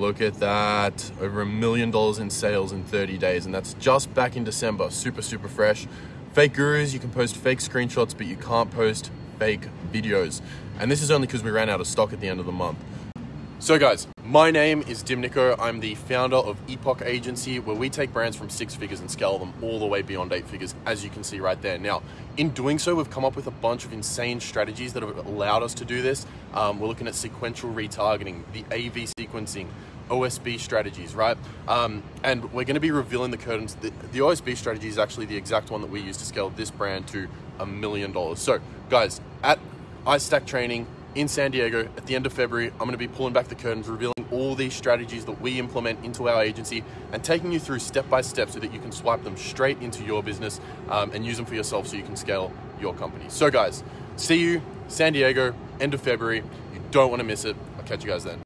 Look at that. Over a million dollars in sales in 30 days. And that's just back in December. Super, super fresh. Fake gurus, you can post fake screenshots, but you can't post fake videos. And this is only because we ran out of stock at the end of the month. So, guys, my name is Dimnico. I'm the founder of Epoch Agency, where we take brands from six figures and scale them all the way beyond eight figures, as you can see right there. Now, in doing so, we've come up with a bunch of insane strategies that have allowed us to do this. Um, we're looking at sequential retargeting, the AV sequencing, OSB strategies, right? Um, and we're going to be revealing the curtains. The, the OSB strategy is actually the exact one that we use to scale this brand to a million dollars. So, guys, at iStack Training, in San Diego at the end of February. I'm going to be pulling back the curtains, revealing all these strategies that we implement into our agency and taking you through step by step so that you can swipe them straight into your business um, and use them for yourself so you can scale your company. So, guys, see you San Diego, end of February. You don't want to miss it. I'll catch you guys then.